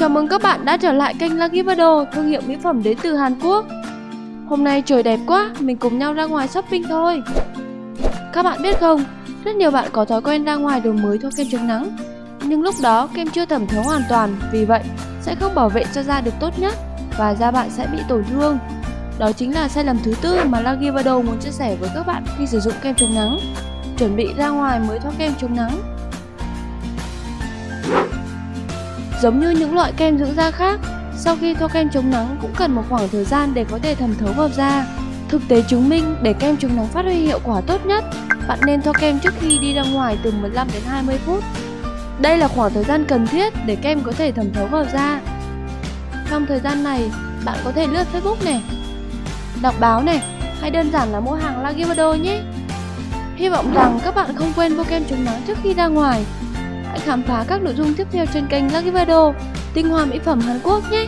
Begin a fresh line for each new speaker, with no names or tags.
Chào mừng các bạn đã trở lại kênh Lucky Vado, thương hiệu mỹ phẩm đến từ Hàn Quốc. Hôm nay trời đẹp quá, mình cùng nhau ra ngoài shopping thôi. Các bạn biết không, rất nhiều bạn có thói quen ra ngoài đồ mới thoa kem chống nắng. Nhưng lúc đó kem chưa thẩm thấu hoàn toàn, vì vậy sẽ không bảo vệ cho da được tốt nhất và da bạn sẽ bị tổn thương. Đó chính là sai lầm thứ tư mà Lucky Vado muốn chia sẻ với các bạn khi sử dụng kem chống nắng. Chuẩn bị ra ngoài mới thoa kem chống nắng Giống như những loại kem dưỡng da khác, sau khi thoa kem chống nắng cũng cần một khoảng thời gian để có thể thẩm thấu vào da. Thực tế chứng minh để kem chống nắng phát huy hiệu quả tốt nhất, bạn nên thoa kem trước khi đi ra ngoài từ 15 đến 20 phút. Đây là khoảng thời gian cần thiết để kem có thể thẩm thấu vào da. Trong thời gian này, bạn có thể lướt Facebook này, đọc báo này, hay đơn giản là mua hàng Lagivado nhé. Hy vọng rằng các bạn không quên mua kem chống nắng trước khi ra ngoài Hãy khám phá các nội dung tiếp theo trên kênh Lucky Vado, tinh hoa mỹ phẩm Hàn Quốc nhé!